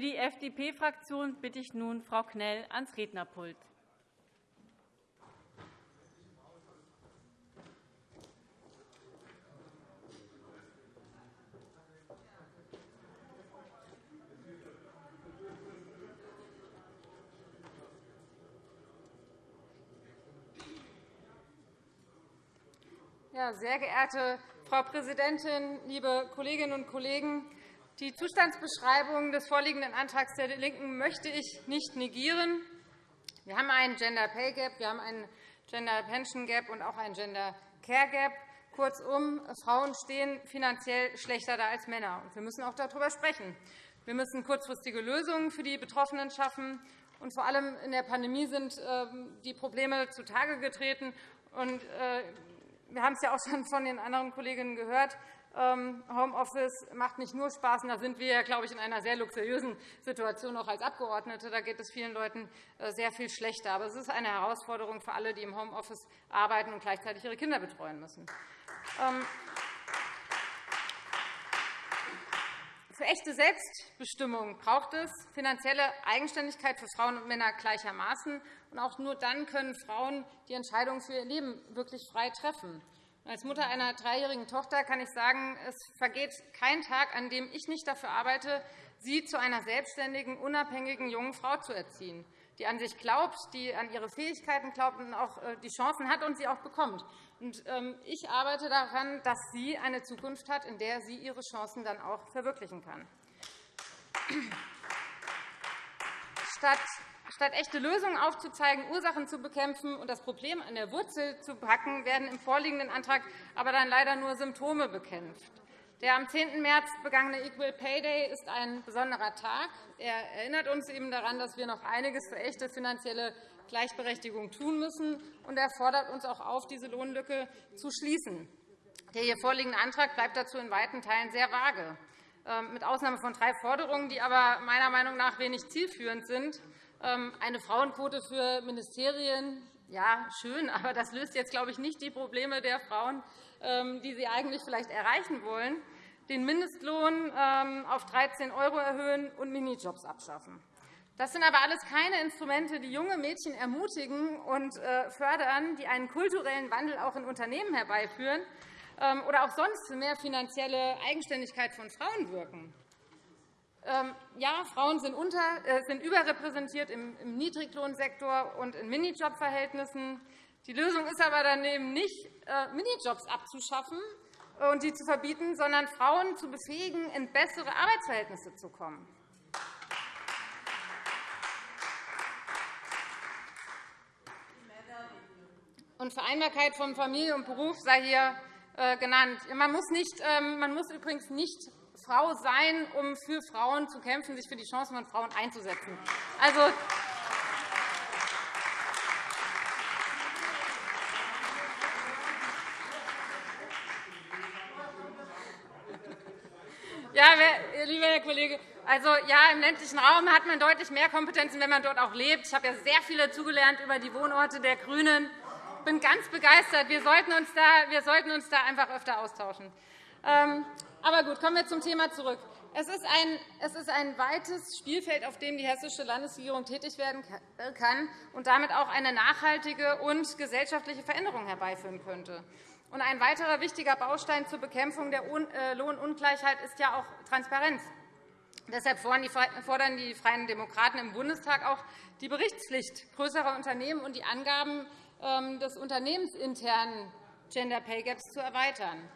Für die FDP-Fraktion bitte ich nun Frau Knell ans Rednerpult. Sehr geehrte Frau Präsidentin, liebe Kolleginnen und Kollegen! Die Zustandsbeschreibung des vorliegenden Antrags der LINKEN möchte ich nicht negieren. Wir haben einen Gender Pay Gap, wir haben einen Gender Pension Gap und auch einen Gender Care Gap. Kurzum, Frauen stehen finanziell schlechter da als Männer. Wir müssen auch darüber sprechen. Wir müssen kurzfristige Lösungen für die Betroffenen schaffen. Und vor allem in der Pandemie sind ähm, die Probleme zutage getreten. Äh, wir haben es ja auch schon von den anderen Kolleginnen gehört. Ähm, Homeoffice macht nicht nur Spaß. Da sind wir, glaube ich, in einer sehr luxuriösen Situation, auch als Abgeordnete. Da geht es vielen Leuten äh, sehr viel schlechter. Aber es ist eine Herausforderung für alle, die im Homeoffice arbeiten und gleichzeitig ihre Kinder betreuen müssen. Ähm, für echte Selbstbestimmung braucht es finanzielle Eigenständigkeit für Frauen und Männer gleichermaßen. auch nur dann können Frauen die Entscheidung für ihr Leben wirklich frei treffen. Als Mutter einer dreijährigen Tochter kann ich sagen, es vergeht kein Tag, an dem ich nicht dafür arbeite, sie zu einer selbstständigen, unabhängigen jungen Frau zu erziehen, die an sich glaubt, die an ihre Fähigkeiten glaubt und auch äh, die Chancen hat und sie auch bekommt. Ähm, ich arbeite daran, dass sie eine Zukunft hat, in der sie ihre Chancen dann auch verwirklichen kann. Statt Statt echte Lösungen aufzuzeigen, Ursachen zu bekämpfen und das Problem an der Wurzel zu packen, werden im vorliegenden Antrag aber dann leider nur Symptome bekämpft. Der am 10. März begangene Equal Pay Day ist ein besonderer Tag. Er erinnert uns eben daran, dass wir noch einiges für echte finanzielle Gleichberechtigung tun müssen, und er fordert uns auch auf, diese Lohnlücke zu schließen. Der hier vorliegende Antrag bleibt dazu in weiten Teilen sehr vage, mit Ausnahme von drei Forderungen, die aber meiner Meinung nach wenig zielführend sind. Ähm, eine Frauenquote für Ministerien, ja, schön, aber das löst jetzt, glaube ich, nicht die Probleme der Frauen, ähm, die Sie eigentlich vielleicht erreichen wollen. Den Mindestlohn ähm, auf 13 € erhöhen und Minijobs abschaffen. Das sind aber alles keine Instrumente, die junge Mädchen ermutigen und äh, fördern, die einen kulturellen Wandel auch in Unternehmen herbeiführen oder auch sonst für mehr finanzielle Eigenständigkeit von Frauen wirken. Ähm, ja, Frauen sind, unter, äh, sind überrepräsentiert im, Niedriglohnsektor und in Minijobverhältnissen. Die Lösung ist aber daneben nicht, äh, Minijobs abzuschaffen und die zu verbieten, sondern Frauen zu befähigen, in bessere Arbeitsverhältnisse zu kommen. Und Vereinbarkeit von Familie und Beruf sei hier genannt. Man muss, nicht, ähm, man muss übrigens nicht Frau sein, um für Frauen zu kämpfen, sich für die Chancen von Frauen einzusetzen. Also, Ja, lieber Herr Kollege, also, ja, im ländlichen Raum hat man deutlich mehr Kompetenzen, wenn man dort auch lebt. Ich habe ja sehr viel dazugelernt über die Wohnorte der GRÜNEN. Ich bin ganz begeistert. Wir sollten uns da, wir sollten uns da einfach öfter austauschen. Ähm, aber gut, kommen wir zum Thema zurück. Es ist, ein, es ist ein weites Spielfeld, auf dem die hessische Landesregierung tätig werden kann und damit auch eine nachhaltige und gesellschaftliche Veränderung herbeiführen könnte. ein weiterer wichtiger Baustein zur Bekämpfung der äh, Lohnungleichheit ist ja auch Transparenz. Deshalb fordern die Freien Demokraten im Bundestag auch die Berichtspflicht größerer Unternehmen und die Angaben des unternehmensinternen Gender Pay Gaps zu erweitern.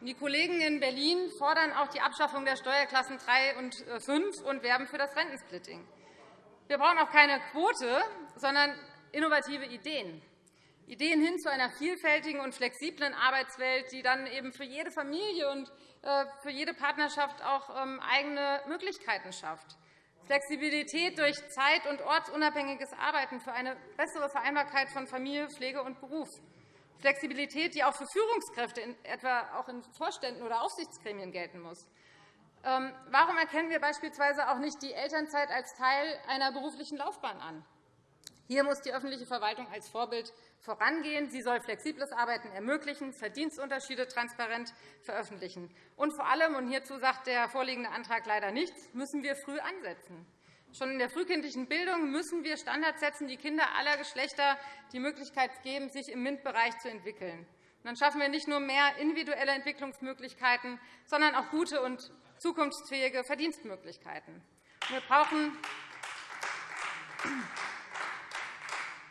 Die Kollegen in Berlin fordern auch die Abschaffung der Steuerklassen 3 und 5 äh, und werben für das Rentensplitting. Wir brauchen auch keine Quote, sondern innovative Ideen. Ideen hin zu einer vielfältigen und flexiblen Arbeitswelt, die dann eben für jede Familie und äh, für jede Partnerschaft auch ähm, eigene Möglichkeiten schafft. Flexibilität durch zeit- und ortsunabhängiges Arbeiten für eine bessere Vereinbarkeit von Familie, Pflege und Beruf. Flexibilität, die auch für Führungskräfte, etwa auch in Vorständen oder Aufsichtsgremien, gelten muss. Ähm, warum erkennen wir beispielsweise auch nicht die Elternzeit als Teil einer beruflichen Laufbahn an? Hier muss die öffentliche Verwaltung als Vorbild vorangehen. Sie soll flexibles Arbeiten ermöglichen, Verdienstunterschiede transparent veröffentlichen. Und vor allem, und hierzu sagt der vorliegende Antrag leider nichts, müssen wir früh ansetzen. Schon in der frühkindlichen Bildung müssen wir Standards setzen, die Kinder aller Geschlechter die Möglichkeit geben, sich im MINT-Bereich zu entwickeln. Dann schaffen wir nicht nur mehr individuelle Entwicklungsmöglichkeiten, sondern auch gute und zukunftsfähige Verdienstmöglichkeiten. Wir brauchen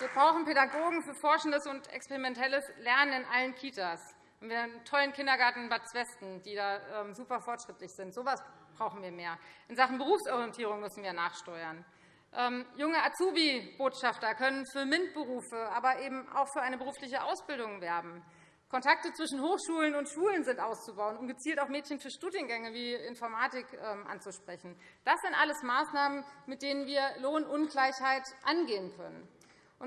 wir brauchen Pädagogen für forschendes und experimentelles Lernen in allen Kitas. Wir haben einen tollen Kindergarten in Bad Zwesten, die da ähm, super fortschrittlich sind. So etwas brauchen wir mehr. In Sachen Berufsorientierung müssen wir nachsteuern. Ähm, junge Azubi-Botschafter können für MINT-Berufe, aber eben auch für eine berufliche Ausbildung werben. Kontakte zwischen Hochschulen und Schulen sind auszubauen, um gezielt auch Mädchen für Studiengänge wie Informatik ähm, anzusprechen. Das sind alles Maßnahmen, mit denen wir Lohnungleichheit angehen können.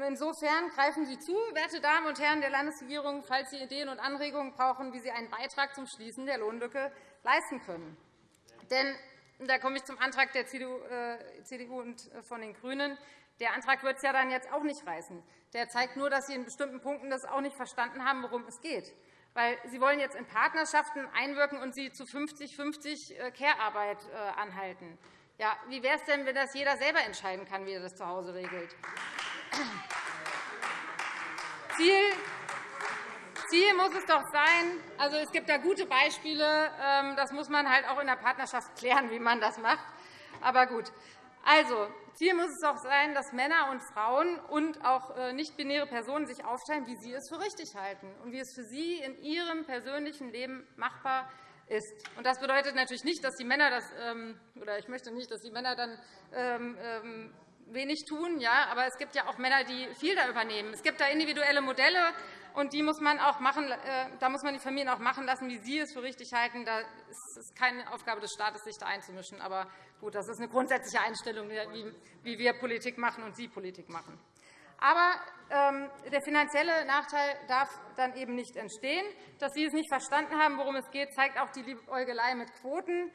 Insofern greifen Sie zu, werte Damen und Herren der Landesregierung, falls Sie Ideen und Anregungen brauchen, wie Sie einen Beitrag zum Schließen der Lohnlücke leisten können. Denn da komme ich zum Antrag der CDU äh, und äh, von den GRÜNEN. Der Antrag wird es ja dann jetzt auch nicht reißen. Der zeigt nur, dass Sie in bestimmten Punkten das auch nicht verstanden haben, worum es geht. Weil Sie wollen jetzt in Partnerschaften einwirken und sie zu 50-50 äh, Care-Arbeit anhalten. Ja, wie wäre es denn, wenn das jeder selber entscheiden kann, wie er das zu Hause regelt? Ziel, Ziel muss es doch sein, also es gibt da gute Beispiele, ähm, das muss man halt auch in der Partnerschaft klären, wie man das macht. Aber gut. Also, Ziel muss es doch sein, dass Männer und Frauen und auch äh, nicht-binäre Personen sich aufteilen, wie sie es für richtig halten und wie es für sie in ihrem persönlichen Leben machbar ist. Das bedeutet natürlich nicht, dass die Männer das, ähm, oder ich möchte nicht, dass die Männer dann ähm, wenig tun. Ja, aber es gibt ja auch Männer, die viel da übernehmen. Es gibt da individuelle Modelle, und die muss man auch machen, äh, da muss man die Familien auch machen lassen, wie sie es für richtig halten. Da ist es keine Aufgabe des Staates, sich da einzumischen. Aber gut, das ist eine grundsätzliche Einstellung, wie wir Politik machen und Sie Politik machen. Aber ähm, der finanzielle Nachteil darf dann eben nicht entstehen. Dass Sie es nicht verstanden haben, worum es geht, zeigt auch die Liebäugelei mit Quoten,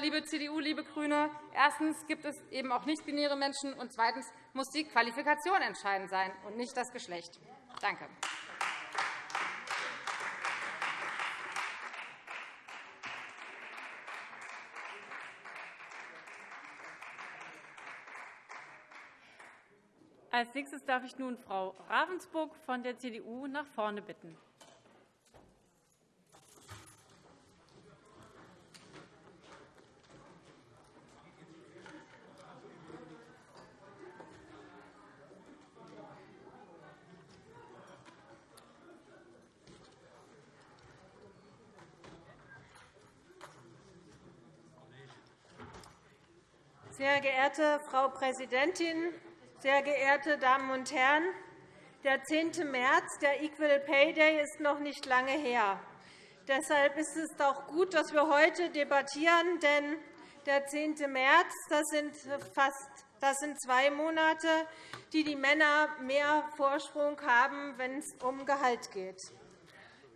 liebe CDU, liebe GRÜNE. Erstens gibt es eben auch nicht-binäre Menschen, und zweitens muss die Qualifikation entscheidend sein und nicht das Geschlecht. Danke. Als nächstes darf ich nun Frau Ravensburg von der CDU nach vorne bitten. Sehr geehrte Frau Präsidentin, sehr geehrte Damen und Herren! Der 10. März, der Equal Pay Day, ist noch nicht lange her. Deshalb ist es auch gut, dass wir heute debattieren, denn der 10. März das sind fast das sind zwei Monate, die die Männer mehr Vorsprung haben, wenn es um Gehalt geht.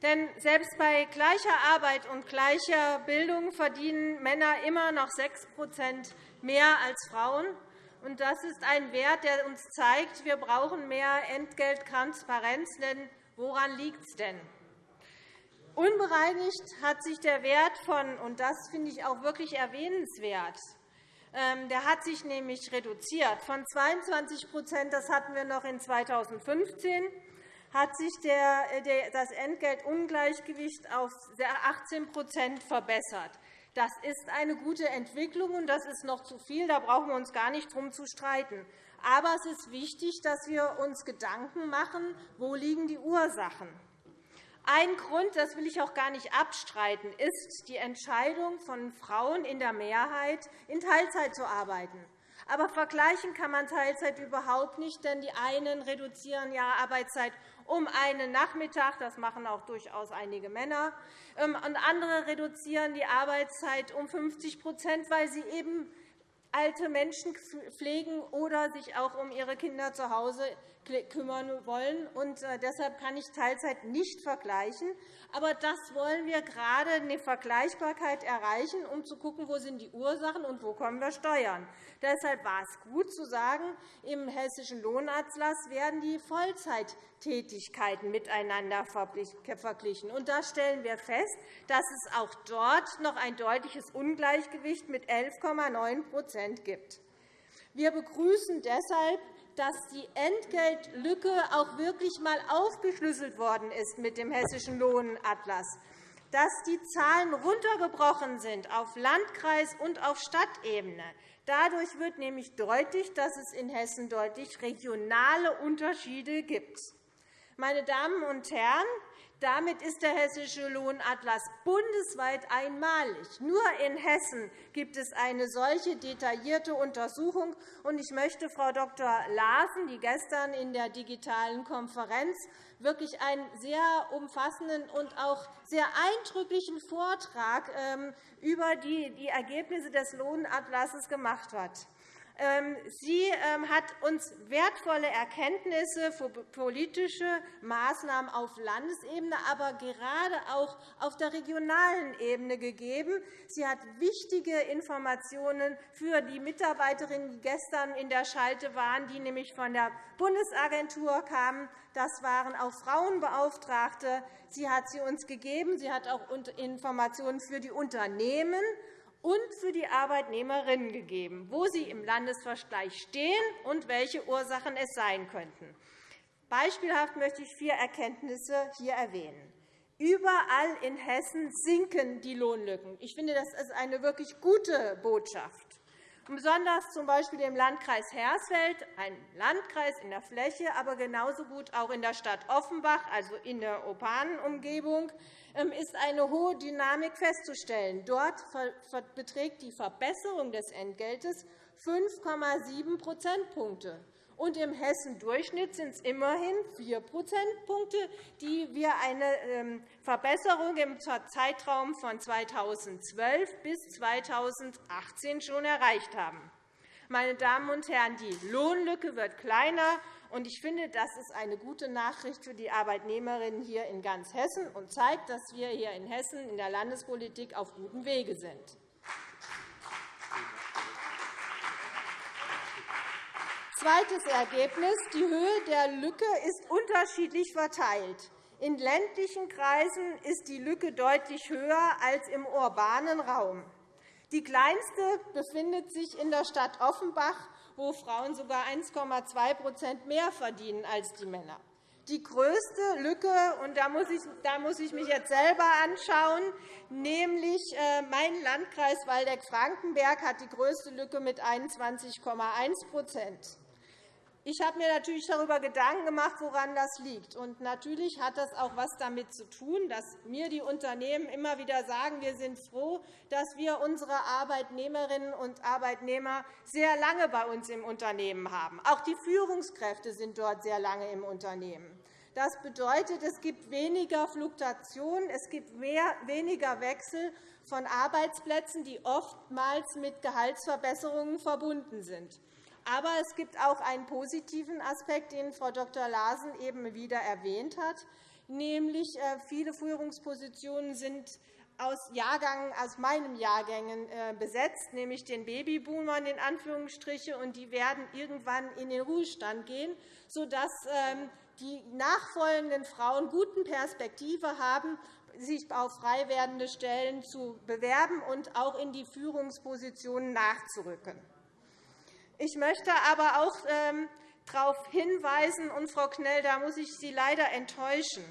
Denn selbst bei gleicher Arbeit und gleicher Bildung verdienen Männer immer noch 6 mehr als Frauen. Und das ist ein Wert, der uns zeigt, wir brauchen mehr Entgelttransparenz. Denn woran liegt es denn? Unbereinigt hat sich der Wert von, und das finde ich auch wirklich erwähnenswert, ähm, der hat sich nämlich reduziert. Von 22 das hatten wir noch in 2015, hat sich das Entgeltungleichgewicht auf 18% verbessert. Das ist eine gute Entwicklung, und das ist noch zu viel. Da brauchen wir uns gar nicht drum zu streiten. Aber es ist wichtig, dass wir uns Gedanken machen, wo liegen die Ursachen. Ein Grund, das will ich auch gar nicht abstreiten, ist die Entscheidung von Frauen in der Mehrheit, in Teilzeit zu arbeiten. Aber vergleichen kann man Teilzeit überhaupt nicht, denn die einen reduzieren ja Arbeitszeit um einen Nachmittag. Das machen auch durchaus einige Männer. Ähm, und andere reduzieren die Arbeitszeit um 50% weil sie eben alte Menschen pflegen oder sich auch um ihre Kinder zu Hause kümmern wollen. Und äh, deshalb kann ich Teilzeit nicht vergleichen. Aber das wollen wir gerade eine Vergleichbarkeit erreichen, um zu schauen, wo sind die Ursachen und wo kommen wir Steuern. Deshalb war es gut zu sagen, im Hessischen Lohnatlas werden die Vollzeittätigkeiten miteinander verglichen. Und da stellen wir fest, dass es auch dort noch ein deutliches Ungleichgewicht mit 11,9% gibt. Wir begrüßen deshalb dass die Entgeltlücke auch wirklich einmal aufgeschlüsselt worden ist mit dem Hessischen Lohnatlas, dass die Zahlen runtergebrochen sind auf Landkreis- und auf Stadtebene. Dadurch wird nämlich deutlich, dass es in Hessen deutlich regionale Unterschiede gibt. Meine Damen und Herren, damit ist der Hessische Lohnatlas bundesweit einmalig. Nur in Hessen gibt es eine solche detaillierte Untersuchung. Ich möchte Frau Dr. Larsen, die gestern in der digitalen Konferenz wirklich einen sehr umfassenden und auch sehr eindrücklichen Vortrag ähm, über die Ergebnisse des Lohnatlases gemacht hat, sie ähm, hat uns wertvolle Erkenntnisse für politische Maßnahmen auf Landesebene, aber gerade auch auf der regionalen Ebene gegeben. Sie hat wichtige Informationen für die Mitarbeiterinnen, die gestern in der Schalte waren, die nämlich von der Bundesagentur kamen. Das waren auch Frauenbeauftragte. Sie hat sie uns gegeben. Sie hat auch Informationen für die Unternehmen und für die Arbeitnehmerinnen gegeben, wo sie im Landesvergleich stehen und welche Ursachen es sein könnten. Beispielhaft möchte ich vier Erkenntnisse hier erwähnen. Überall in Hessen sinken die Lohnlücken. Ich finde, das ist eine wirklich gute Botschaft. Besonders z.B. im Landkreis Hersfeld, ein Landkreis in der Fläche, aber genauso gut auch in der Stadt Offenbach, also in der urbanen Umgebung, ähm, ist eine hohe Dynamik festzustellen. Dort beträgt die Verbesserung des Entgeltes 5,7 Prozentpunkte. Und Im Hessen-Durchschnitt sind es immerhin 4 Prozentpunkte, die wir eine ähm, Verbesserung im Zeitraum von 2012 bis 2018 schon erreicht haben. Meine Damen und Herren, die Lohnlücke wird kleiner, und ich finde, das ist eine gute Nachricht für die Arbeitnehmerinnen hier in ganz Hessen und zeigt, dass wir hier in Hessen in der Landespolitik auf gutem Wege sind. Zweites Ergebnis. Die Höhe der Lücke ist unterschiedlich verteilt. In ländlichen Kreisen ist die Lücke deutlich höher als im urbanen Raum. Die kleinste befindet sich in der Stadt Offenbach, wo Frauen sogar 1,2% mehr verdienen als die Männer. Die größte Lücke, und da muss, ich, da muss ich mich jetzt selber anschauen, nämlich äh, mein Landkreis Waldeck-Frankenberg hat die größte Lücke mit 21,1 ich habe mir natürlich darüber Gedanken gemacht, woran das liegt. Und natürlich hat das auch etwas damit zu tun, dass mir die Unternehmen immer wieder sagen, wir sind froh, dass wir unsere Arbeitnehmerinnen und Arbeitnehmer sehr lange bei uns im Unternehmen haben. Auch die Führungskräfte sind dort sehr lange im Unternehmen. Das bedeutet, es gibt weniger Fluktuation, es gibt weniger Wechsel von Arbeitsplätzen, die oftmals mit Gehaltsverbesserungen verbunden sind. Aber es gibt auch einen positiven Aspekt, den Frau Dr. Larsen eben wieder erwähnt hat, nämlich äh, viele Führungspositionen sind aus, Jahrgang, aus meinen Jahrgängen besetzt, nämlich den Babyboomern in Anführungsstriche, und die werden irgendwann in den Ruhestand gehen, sodass ähm, die nachfolgenden Frauen guten Perspektive haben, sich auf frei werdende Stellen zu bewerben und auch in die Führungspositionen nachzurücken. Ich möchte aber auch ähm, darauf hinweisen, und Frau Knell, da muss ich Sie leider enttäuschen.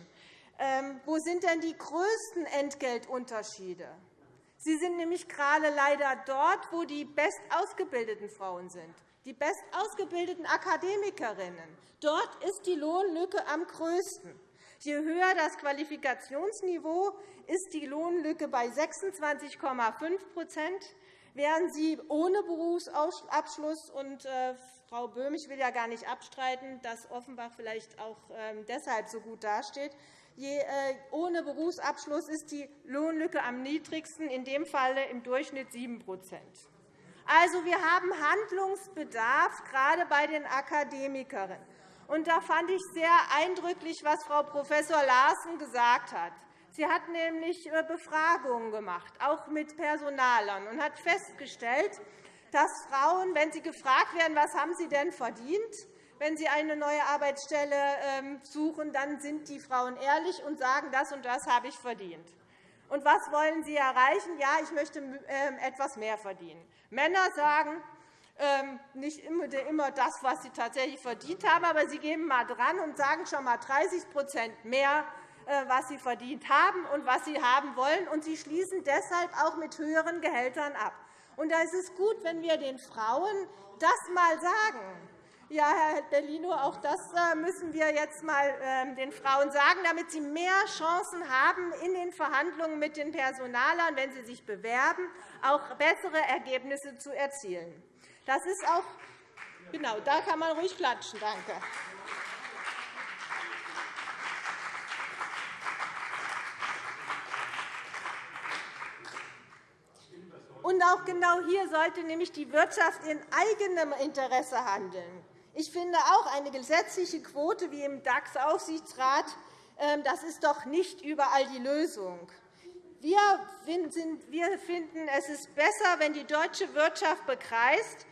Ähm, wo sind denn die größten Entgeltunterschiede? Sie sind nämlich gerade leider dort, wo die bestausgebildeten Frauen sind, die bestausgebildeten Akademikerinnen. Dort ist die Lohnlücke am größten. Je höher das Qualifikationsniveau, ist die Lohnlücke bei 26,5 wären Sie ohne Berufsabschluss und äh, Frau Böhm, ich will ja gar nicht abstreiten, dass Offenbach vielleicht auch ähm, deshalb so gut dasteht. Je, äh, ohne Berufsabschluss ist die Lohnlücke am niedrigsten, in dem Falle im Durchschnitt 7% Also, wir haben Handlungsbedarf, gerade bei den Akademikerinnen. Und da fand ich sehr eindrücklich, was Frau Prof. Larsen gesagt hat. Sie hat nämlich äh, Befragungen gemacht, auch mit Personalern, und hat festgestellt, dass Frauen, wenn sie gefragt werden, was haben sie denn verdient, wenn sie eine neue Arbeitsstelle ähm, suchen, dann sind die Frauen ehrlich und sagen, das und das habe ich verdient. Und was wollen Sie erreichen? Ja, ich möchte ähm, etwas mehr verdienen. Männer sagen ähm, nicht immer das, was sie tatsächlich verdient haben, aber sie geben mal dran und sagen schon einmal 30% mehr, was sie verdient haben und was sie haben wollen. Und sie schließen deshalb auch mit höheren Gehältern ab. Und da ist es gut, wenn wir den Frauen das einmal sagen. Ja, Herr Bellino, auch das äh, müssen wir jetzt einmal ähm, den Frauen sagen, damit sie mehr Chancen haben, in den Verhandlungen mit den Personalern, wenn sie sich bewerben, auch bessere Ergebnisse zu erzielen. Das ist auch genau, da kann man ruhig klatschen. Danke. Und auch genau hier sollte nämlich die Wirtschaft in eigenem Interesse handeln. Ich finde auch eine gesetzliche Quote wie im DAX-Aufsichtsrat ähm, das ist doch nicht überall die Lösung. Wir finden, es ist besser, wenn die deutsche Wirtschaft begreift,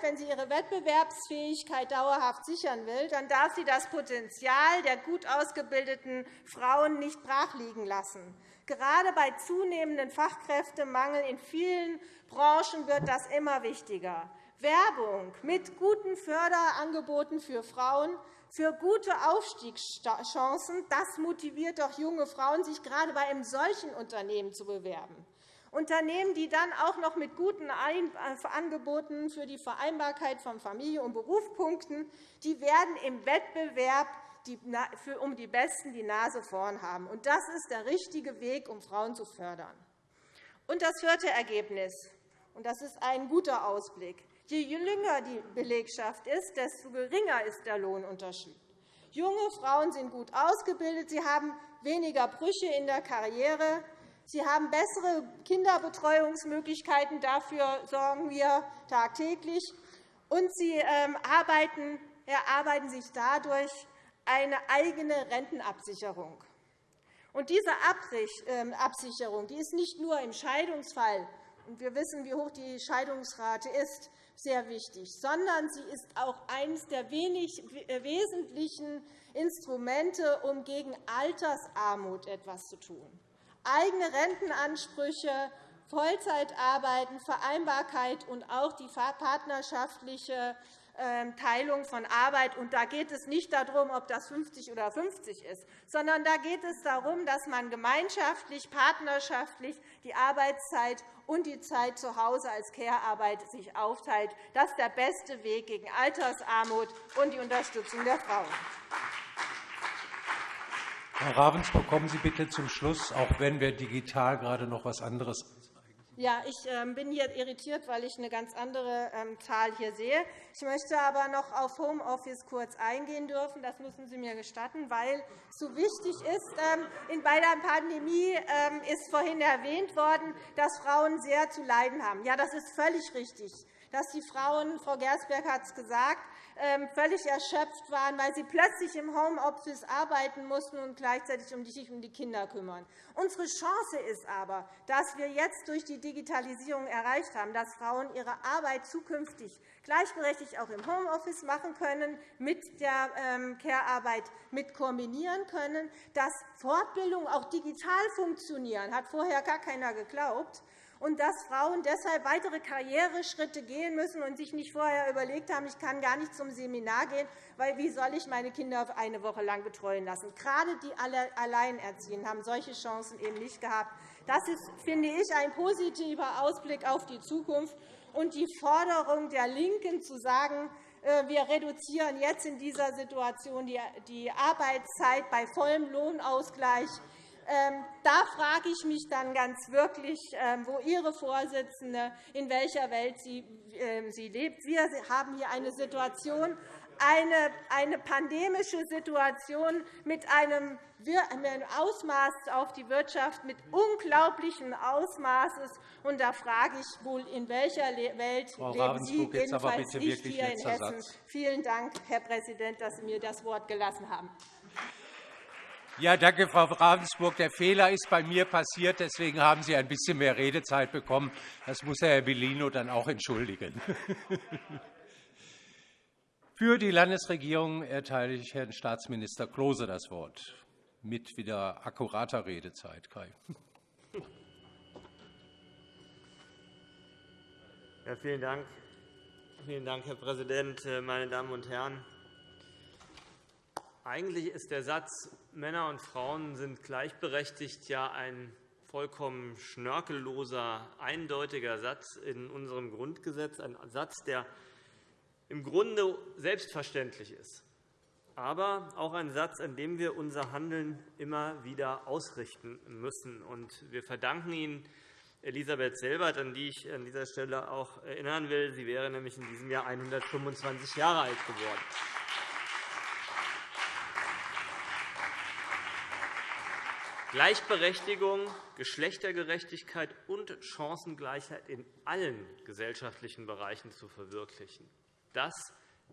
wenn sie ihre Wettbewerbsfähigkeit dauerhaft sichern will, dann darf sie das Potenzial der gut ausgebildeten Frauen nicht brachliegen lassen. Gerade bei zunehmendem Fachkräftemangel in vielen Branchen wird das immer wichtiger. Werbung mit guten Förderangeboten für Frauen, für gute Aufstiegschancen, das motiviert doch junge Frauen, sich gerade bei einem solchen Unternehmen zu bewerben. Unternehmen, die dann auch noch mit guten Angeboten für die Vereinbarkeit von Familie und Beruf punkten, die werden im Wettbewerb um die Besten die Nase vorn haben. Das ist der richtige Weg, um Frauen zu fördern. Und das vierte Ergebnis, und das ist ein guter Ausblick. Je jünger die Belegschaft ist, desto geringer ist der Lohnunterschied. Junge Frauen sind gut ausgebildet, sie haben weniger Brüche in der Karriere, sie haben bessere Kinderbetreuungsmöglichkeiten. Dafür sorgen wir tagtäglich. Und sie ähm, erarbeiten sich dadurch eine eigene Rentenabsicherung. Und diese ähm, Absicherung die ist nicht nur im Scheidungsfall und wir wissen, wie hoch die Scheidungsrate ist, sehr wichtig, sondern sie ist auch eines der wenig äh, wesentlichen Instrumente, um gegen Altersarmut etwas zu tun. Eigene Rentenansprüche, Vollzeitarbeiten, Vereinbarkeit und auch die partnerschaftliche Teilung von Arbeit. Und da geht es nicht darum, ob das 50 oder 50 ist, sondern da geht es darum, dass man gemeinschaftlich, partnerschaftlich die Arbeitszeit und die Zeit zu Hause als Care-Arbeit sich aufteilt. Das ist der beste Weg gegen Altersarmut und die Unterstützung der Frauen. Frau Ravensburg, kommen Sie bitte zum Schluss, auch wenn wir digital gerade noch etwas anderes ja, ich ähm, bin hier irritiert, weil ich eine ganz andere ähm, Zahl hier sehe. Ich möchte aber noch auf Homeoffice kurz eingehen dürfen. Das müssen Sie mir gestatten, weil es so wichtig ist. Ähm, bei der Pandemie ist vorhin erwähnt worden, dass Frauen sehr zu leiden haben. Ja, das ist völlig richtig dass die Frauen, Frau Gersberg hat es gesagt, völlig erschöpft waren, weil sie plötzlich im Homeoffice arbeiten mussten und gleichzeitig sich um die Kinder kümmern. Unsere Chance ist aber, dass wir jetzt durch die Digitalisierung erreicht haben, dass Frauen ihre Arbeit zukünftig gleichberechtigt auch im Homeoffice machen können, mit der ähm, Care-Arbeit mit kombinieren können, dass Fortbildungen auch digital funktionieren, hat vorher gar keiner geglaubt und dass Frauen deshalb weitere Karriereschritte gehen müssen und sich nicht vorher überlegt haben, ich kann gar nicht zum Seminar gehen, weil wie soll ich meine Kinder eine Woche lang betreuen lassen? Gerade die Alleinerziehenden haben solche Chancen eben nicht gehabt. Das ist, finde ich, ein positiver Ausblick auf die Zukunft und die Forderung der LINKEN zu sagen, äh, wir reduzieren jetzt in dieser Situation die Arbeitszeit bei vollem Lohnausgleich da frage ich mich dann ganz wirklich, ähm, wo Ihre Vorsitzende, in welcher Welt sie, ähm, sie lebt. Wir haben hier eine Situation, eine, eine pandemische Situation mit einem Ausmaß auf die Wirtschaft, mit unglaublichen Ausmaßes. Und da frage ich wohl, in welcher Welt Frau leben Sie, jedenfalls nicht hier in Hessen. Satz. Vielen Dank, Herr Präsident, dass Sie mir das Wort gelassen haben. Ja, danke, Frau Ravensburg. Der Fehler ist bei mir passiert. Deswegen haben Sie ein bisschen mehr Redezeit bekommen. Das muss Herr Bellino dann auch entschuldigen. Für die Landesregierung erteile ich Herrn Staatsminister Klose das Wort mit wieder akkurater Redezeit. Kai. Ja, vielen Dank. Vielen Dank, Herr Präsident, meine Damen und Herren! Eigentlich ist der Satz, Männer und Frauen sind gleichberechtigt, ja ein vollkommen schnörkelloser, eindeutiger Satz in unserem Grundgesetz, ein Satz, der im Grunde selbstverständlich ist, aber auch ein Satz, an dem wir unser Handeln immer wieder ausrichten müssen. Wir verdanken ihn Elisabeth Selbert, an die ich an dieser Stelle auch erinnern will. Sie wäre nämlich in diesem Jahr 125 Jahre alt geworden. Gleichberechtigung, Geschlechtergerechtigkeit und Chancengleichheit in allen gesellschaftlichen Bereichen zu verwirklichen. Das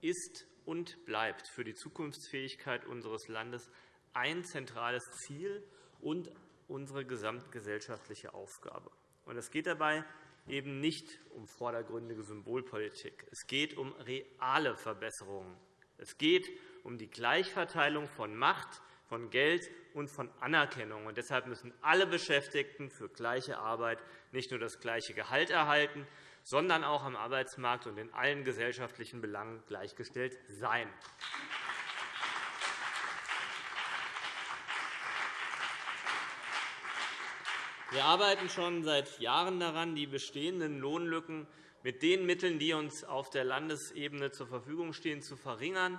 ist und bleibt für die Zukunftsfähigkeit unseres Landes ein zentrales Ziel und unsere gesamtgesellschaftliche Aufgabe. Es geht dabei eben nicht um vordergründige Symbolpolitik. Es geht um reale Verbesserungen. Es geht um die Gleichverteilung von Macht, von Geld und von Anerkennung. deshalb müssen alle Beschäftigten für gleiche Arbeit nicht nur das gleiche Gehalt erhalten, sondern auch am Arbeitsmarkt und in allen gesellschaftlichen Belangen gleichgestellt sein. Wir arbeiten schon seit Jahren daran, die bestehenden Lohnlücken mit den Mitteln, die uns auf der Landesebene zur Verfügung stehen, zu verringern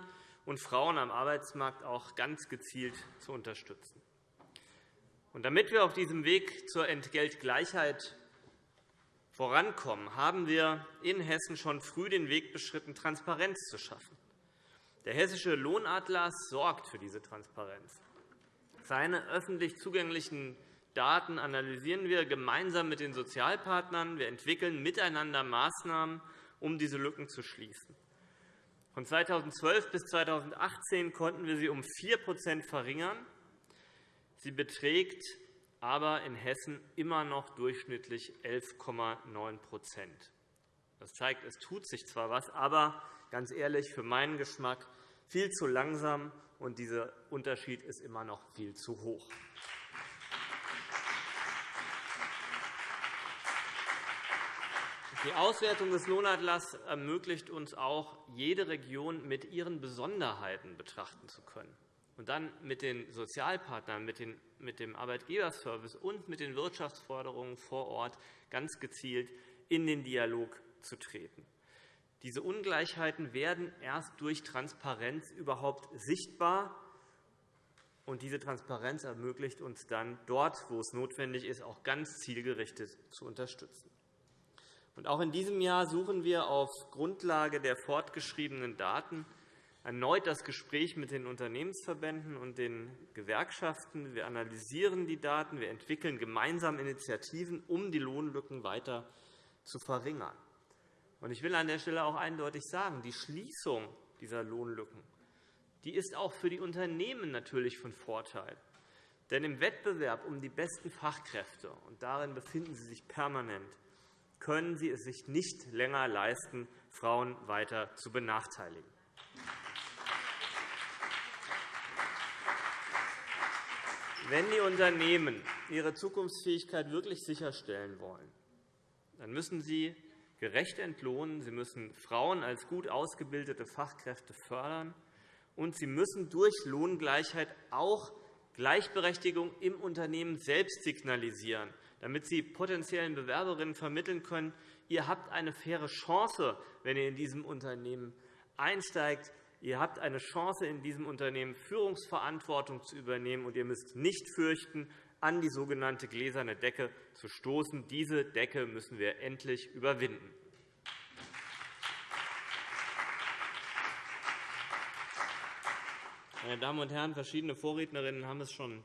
und Frauen am Arbeitsmarkt auch ganz gezielt zu unterstützen. Und damit wir auf diesem Weg zur Entgeltgleichheit vorankommen, haben wir in Hessen schon früh den Weg beschritten, Transparenz zu schaffen. Der Hessische Lohnatlas sorgt für diese Transparenz. Seine öffentlich zugänglichen Daten analysieren wir gemeinsam mit den Sozialpartnern. Wir entwickeln miteinander Maßnahmen, um diese Lücken zu schließen. Von 2012 bis 2018 konnten wir sie um 4% verringern. Sie beträgt aber in Hessen immer noch durchschnittlich 11,9% Das zeigt, es tut sich zwar etwas, aber ganz ehrlich, für meinen Geschmack viel zu langsam, und dieser Unterschied ist immer noch viel zu hoch. Die Auswertung des Lohnatlas ermöglicht uns auch, jede Region mit ihren Besonderheiten betrachten zu können und dann mit den Sozialpartnern, mit dem Arbeitgeberservice und mit den Wirtschaftsforderungen vor Ort ganz gezielt in den Dialog zu treten. Diese Ungleichheiten werden erst durch Transparenz überhaupt sichtbar. Und diese Transparenz ermöglicht uns dann, dort, wo es notwendig ist, auch ganz zielgerichtet zu unterstützen. Auch in diesem Jahr suchen wir auf Grundlage der fortgeschriebenen Daten erneut das Gespräch mit den Unternehmensverbänden und den Gewerkschaften. Wir analysieren die Daten. Wir entwickeln gemeinsam Initiativen, um die Lohnlücken weiter zu verringern. Ich will an der Stelle auch eindeutig sagen, die Schließung dieser Lohnlücken die ist auch für die Unternehmen natürlich von Vorteil. Denn im Wettbewerb um die besten Fachkräfte, und darin befinden sie sich permanent, können sie es sich nicht länger leisten, Frauen weiter zu benachteiligen. Wenn die Unternehmen ihre Zukunftsfähigkeit wirklich sicherstellen wollen, dann müssen sie gerecht entlohnen, sie müssen Frauen als gut ausgebildete Fachkräfte fördern, und sie müssen durch Lohngleichheit auch Gleichberechtigung im Unternehmen selbst signalisieren damit Sie potenziellen Bewerberinnen vermitteln können, ihr habt eine faire Chance, wenn ihr in diesem Unternehmen einsteigt. Ihr habt eine Chance, in diesem Unternehmen Führungsverantwortung zu übernehmen, und ihr müsst nicht fürchten, an die sogenannte gläserne Decke zu stoßen. Diese Decke müssen wir endlich überwinden. Meine Damen und Herren, verschiedene Vorrednerinnen haben es schon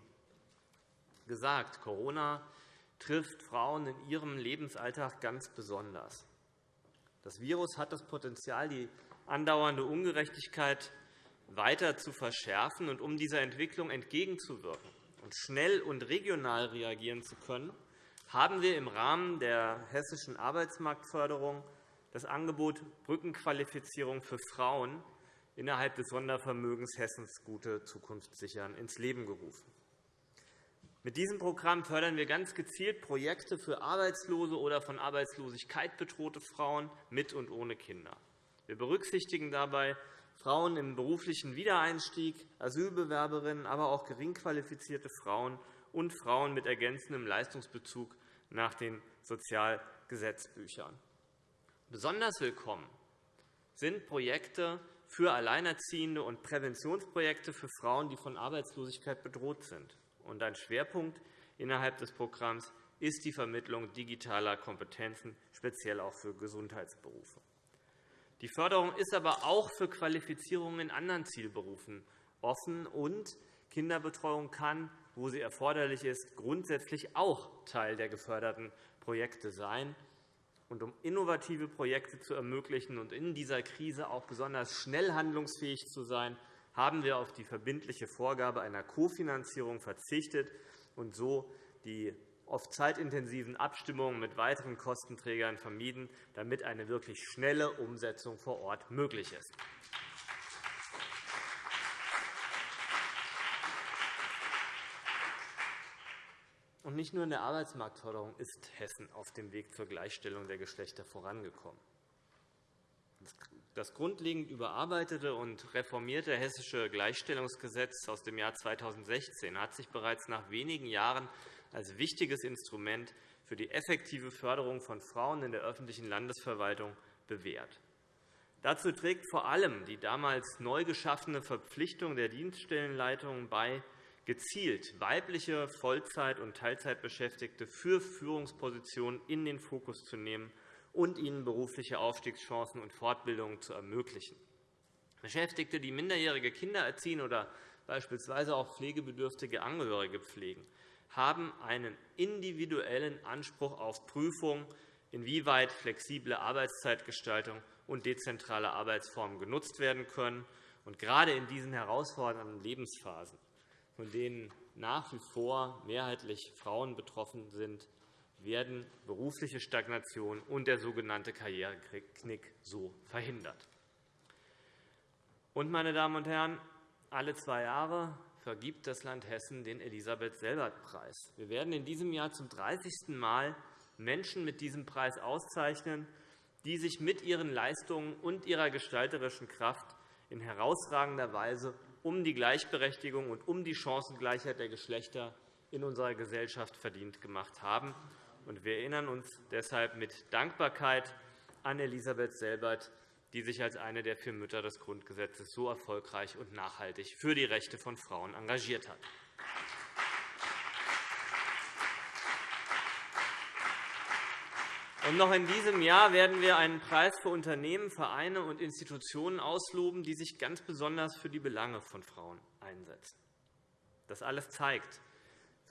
gesagt. Corona trifft Frauen in ihrem Lebensalltag ganz besonders. Das Virus hat das Potenzial, die andauernde Ungerechtigkeit weiter zu verschärfen. Und um dieser Entwicklung entgegenzuwirken und schnell und regional reagieren zu können, haben wir im Rahmen der hessischen Arbeitsmarktförderung das Angebot Brückenqualifizierung für Frauen innerhalb des Sondervermögens Hessens Gute Zukunft sichern ins Leben gerufen. Mit diesem Programm fördern wir ganz gezielt Projekte für arbeitslose oder von Arbeitslosigkeit bedrohte Frauen mit und ohne Kinder. Wir berücksichtigen dabei Frauen im beruflichen Wiedereinstieg, Asylbewerberinnen, aber auch geringqualifizierte Frauen und Frauen mit ergänzendem Leistungsbezug nach den Sozialgesetzbüchern. Besonders willkommen sind Projekte für Alleinerziehende und Präventionsprojekte für Frauen, die von Arbeitslosigkeit bedroht sind. Ein Schwerpunkt innerhalb des Programms ist die Vermittlung digitaler Kompetenzen, speziell auch für Gesundheitsberufe. Die Förderung ist aber auch für Qualifizierungen in anderen Zielberufen offen, und Kinderbetreuung kann, wo sie erforderlich ist, grundsätzlich auch Teil der geförderten Projekte sein. Und um innovative Projekte zu ermöglichen und in dieser Krise auch besonders schnell handlungsfähig zu sein, haben wir auf die verbindliche Vorgabe einer Kofinanzierung verzichtet und so die oft zeitintensiven Abstimmungen mit weiteren Kostenträgern vermieden, damit eine wirklich schnelle Umsetzung vor Ort möglich ist. Und nicht nur in der Arbeitsmarktförderung ist Hessen auf dem Weg zur Gleichstellung der Geschlechter vorangekommen. Das grundlegend überarbeitete und reformierte Hessische Gleichstellungsgesetz aus dem Jahr 2016 hat sich bereits nach wenigen Jahren als wichtiges Instrument für die effektive Förderung von Frauen in der öffentlichen Landesverwaltung bewährt. Dazu trägt vor allem die damals neu geschaffene Verpflichtung der Dienststellenleitungen bei, gezielt weibliche Vollzeit- und Teilzeitbeschäftigte für Führungspositionen in den Fokus zu nehmen und ihnen berufliche Aufstiegschancen und Fortbildungen zu ermöglichen. Beschäftigte, die minderjährige Kinder erziehen oder beispielsweise auch pflegebedürftige Angehörige pflegen, haben einen individuellen Anspruch auf Prüfung, inwieweit flexible Arbeitszeitgestaltung und dezentrale Arbeitsformen genutzt werden können. Und gerade in diesen herausfordernden Lebensphasen, von denen nach wie vor mehrheitlich Frauen betroffen sind, werden berufliche Stagnation und der sogenannte Karriereknick so verhindert. Und, meine Damen und Herren, alle zwei Jahre vergibt das Land Hessen den Elisabeth-Selbert-Preis. Wir werden in diesem Jahr zum 30. Mal Menschen mit diesem Preis auszeichnen, die sich mit ihren Leistungen und ihrer gestalterischen Kraft in herausragender Weise um die Gleichberechtigung und um die Chancengleichheit der Geschlechter in unserer Gesellschaft verdient gemacht haben. Wir erinnern uns deshalb mit Dankbarkeit an Elisabeth Selbert, die sich als eine der vier Mütter des Grundgesetzes so erfolgreich und nachhaltig für die Rechte von Frauen engagiert hat. Und noch in diesem Jahr werden wir einen Preis für Unternehmen, Vereine und Institutionen ausloben, die sich ganz besonders für die Belange von Frauen einsetzen. Das alles zeigt,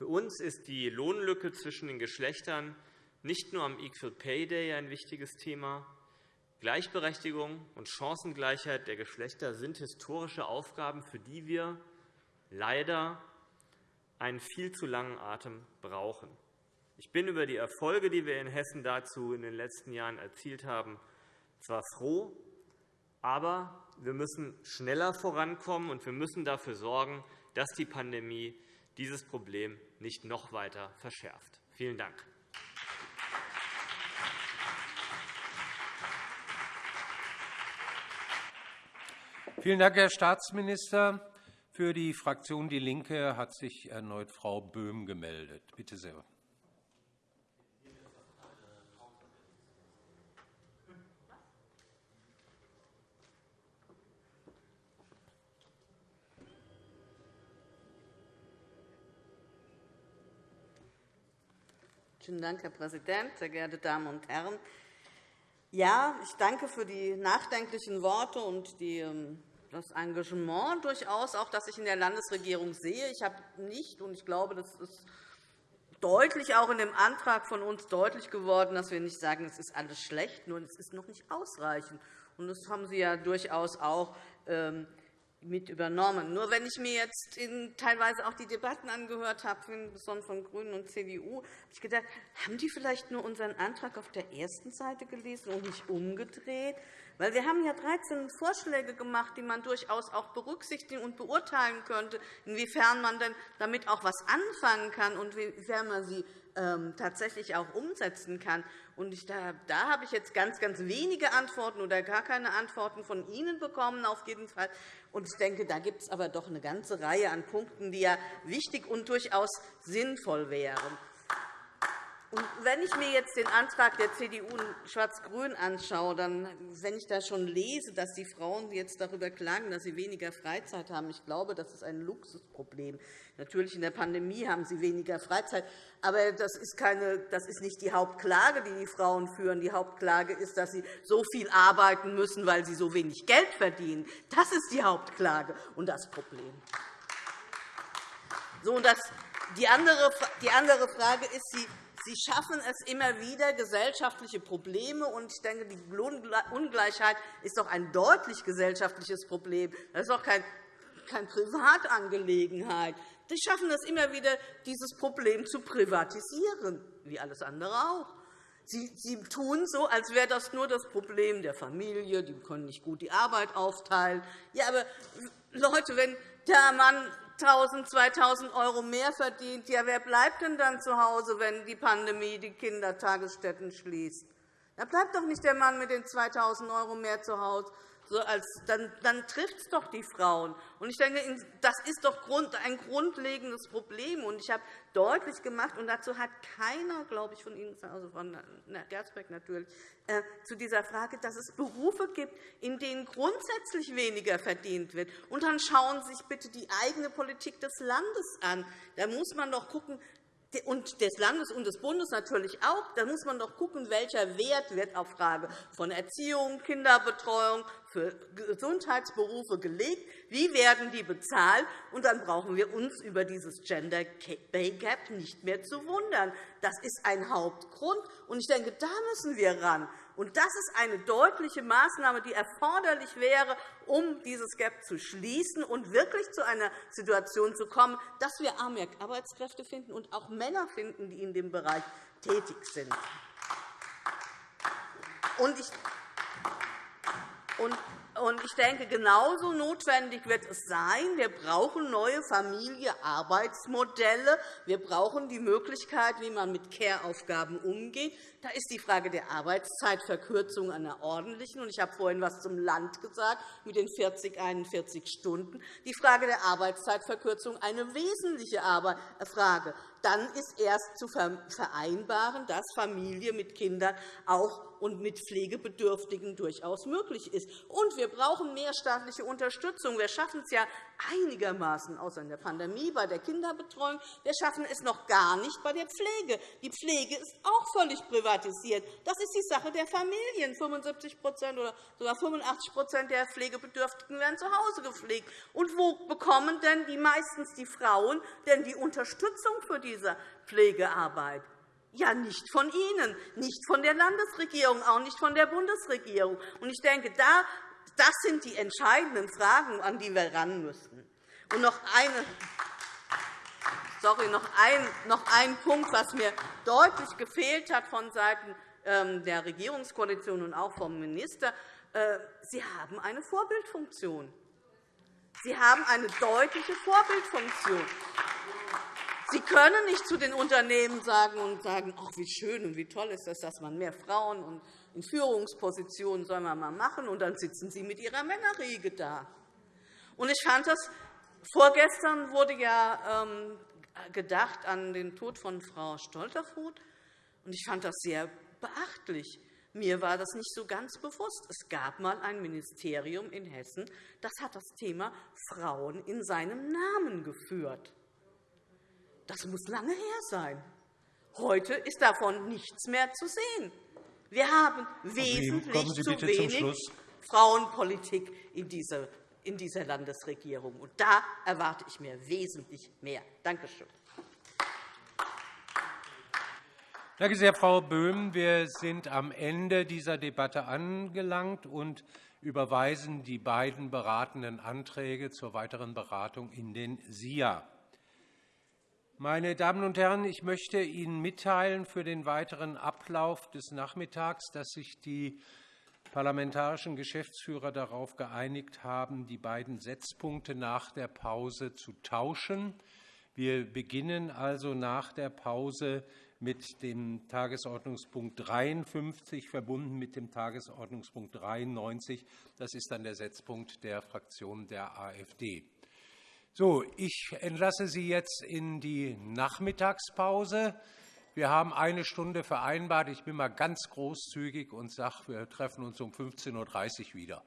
für uns ist die Lohnlücke zwischen den Geschlechtern nicht nur am Equal Pay Day ein wichtiges Thema. Gleichberechtigung und Chancengleichheit der Geschlechter sind historische Aufgaben, für die wir leider einen viel zu langen Atem brauchen. Ich bin über die Erfolge, die wir in Hessen dazu in den letzten Jahren erzielt haben, zwar froh, aber wir müssen schneller vorankommen, und wir müssen dafür sorgen, dass die Pandemie dieses Problem nicht noch weiter verschärft. Vielen Dank. Vielen Dank, Herr Staatsminister. Für die Fraktion DIE LINKE hat sich erneut Frau Böhm gemeldet. Bitte sehr. Vielen Dank, Herr Präsident, sehr geehrte Damen und Herren! Ja, ich danke für die nachdenklichen Worte und die, ähm, das Engagement durchaus, auch das ich in der Landesregierung sehe. Ich habe nicht, und ich glaube, das ist deutlich auch in dem Antrag von uns deutlich geworden, dass wir nicht sagen, es ist alles schlecht, nur es ist noch nicht ausreichend. Und das haben Sie ja durchaus auch ähm, mit übernommen. Nur wenn ich mir jetzt teilweise auch die Debatten angehört habe, besonders von GRÜNEN und CDU, habe ich gedacht, haben die vielleicht nur unseren Antrag auf der ersten Seite gelesen und nicht umgedreht? Weil wir haben ja 13 Vorschläge gemacht, die man durchaus auch berücksichtigen und beurteilen könnte, inwiefern man denn damit auch etwas anfangen kann und inwiefern man sie tatsächlich auch umsetzen kann. Und ich, da, da habe ich jetzt ganz, ganz wenige Antworten oder gar keine Antworten von Ihnen bekommen, auf jeden Fall. Und ich denke, da gibt es aber doch eine ganze Reihe an Punkten, die ja wichtig und durchaus sinnvoll wären. Und wenn ich mir jetzt den Antrag der CDU Schwarz-Grün anschaue, dann, wenn ich da schon lese, dass die Frauen jetzt darüber klagen, dass sie weniger Freizeit haben, ich glaube, das ist ein Luxusproblem. Natürlich in der Pandemie haben sie weniger Freizeit, aber das ist, keine, das ist nicht die Hauptklage, die die Frauen führen. Die Hauptklage ist, dass sie so viel arbeiten müssen, weil sie so wenig Geld verdienen. Das ist die Hauptklage und das Problem. So, und das, die andere Frage ist, Sie Sie schaffen es immer wieder, gesellschaftliche Probleme. Und ich denke, die Ungleichheit ist doch ein deutlich gesellschaftliches Problem. Das ist doch keine Privatangelegenheit. Sie schaffen es immer wieder, dieses Problem zu privatisieren, wie alles andere auch. Sie tun so, als wäre das nur das Problem der Familie. Die können nicht gut die Arbeit aufteilen. Ja, aber Leute, wenn der Mann 1.000, 2.000 € mehr verdient, ja, wer bleibt denn dann zu Hause, wenn die Pandemie die Kindertagesstätten schließt? Da bleibt doch nicht der Mann mit den 2.000 € mehr zu Hause, so als, dann, dann trifft es doch die Frauen. Und ich denke, das ist doch ein grundlegendes Problem. Und ich habe deutlich gemacht, und dazu hat keiner, glaube ich, von Ihnen, also von Gersbeck natürlich, äh, zu dieser Frage, dass es Berufe gibt, in denen grundsätzlich weniger verdient wird. Und dann schauen Sie sich bitte die eigene Politik des Landes an. Da muss man doch schauen, und des Landes und des Bundes natürlich auch. Da muss man doch schauen, welcher Wert wird auf Frage von Erziehung, Kinderbetreuung, für Gesundheitsberufe gelegt. Wie werden die bezahlt? Und dann brauchen wir uns über dieses Gender Pay Gap nicht mehr zu wundern. Das ist ein Hauptgrund. Und ich denke, da müssen wir ran. Und das ist eine deutliche Maßnahme, die erforderlich wäre, um dieses Gap zu schließen und wirklich zu einer Situation zu kommen, dass wir mehr Arbeitskräfte finden und auch Männer finden, die in dem Bereich tätig sind. Und ich und ich denke, genauso notwendig wird es sein. Wir brauchen neue Familie-Arbeitsmodelle. Wir brauchen die Möglichkeit, wie man mit Care-Aufgaben umgeht. Da ist die Frage der Arbeitszeitverkürzung einer ordentlichen. Ich habe vorhin etwas zum Land gesagt, mit den 40, 41 Stunden. Die Frage der Arbeitszeitverkürzung eine wesentliche Frage. Dann ist erst zu vereinbaren, dass Familie mit Kindern auch und mit Pflegebedürftigen durchaus möglich ist. Und wir brauchen mehr staatliche Unterstützung. Wir schaffen es ja einigermaßen, außer in der Pandemie, bei der Kinderbetreuung. Wir schaffen es noch gar nicht bei der Pflege. Die Pflege ist auch völlig privatisiert. Das ist die Sache der Familien. 75% oder sogar 85% der Pflegebedürftigen werden zu Hause gepflegt. Und wo bekommen denn die meistens die Frauen denn die Unterstützung für diese Pflegearbeit? Ja, nicht von Ihnen, nicht von der Landesregierung, auch nicht von der Bundesregierung. Ich denke, das sind die entscheidenden Fragen, an die wir ran müssen. Und noch eine Sorry, noch ein, noch ein Punkt, was mir deutlich gefehlt hat von Seiten ähm, der Regierungskoalition und auch vom Minister. Äh, Sie haben eine Vorbildfunktion. Sie haben eine deutliche Vorbildfunktion. Sie können nicht zu den Unternehmen sagen und sagen, ach, wie schön und wie toll ist das, dass man mehr Frauen in Führungspositionen soll man mal machen, und dann sitzen Sie mit Ihrer Männerriege da. Und ich fand das Vorgestern wurde ja ähm, gedacht an den Tod von Frau Stolterfoth. Ich fand das sehr beachtlich. Mir war das nicht so ganz bewusst. Es gab einmal ein Ministerium in Hessen, das hat das Thema Frauen in seinem Namen geführt. Das muss lange her sein. Heute ist davon nichts mehr zu sehen. Wir haben wesentlich zu wenig Frauenpolitik in dieser in dieser Landesregierung. Und da erwarte ich mir wesentlich mehr. Danke schön. Danke sehr, Frau Böhm. Wir sind am Ende dieser Debatte angelangt und überweisen die beiden beratenden Anträge zur weiteren Beratung in den SIA. Meine Damen und Herren, ich möchte Ihnen mitteilen für den weiteren Ablauf des Nachmittags, dass sich die parlamentarischen Geschäftsführer darauf geeinigt haben, die beiden Setzpunkte nach der Pause zu tauschen. Wir beginnen also nach der Pause mit dem Tagesordnungspunkt 53, verbunden mit dem Tagesordnungspunkt 93. Das ist dann der Setzpunkt der Fraktion der AfD. So, ich entlasse Sie jetzt in die Nachmittagspause. Wir haben eine Stunde vereinbart. Ich bin mal ganz großzügig und sage, wir treffen uns um 15.30 Uhr wieder.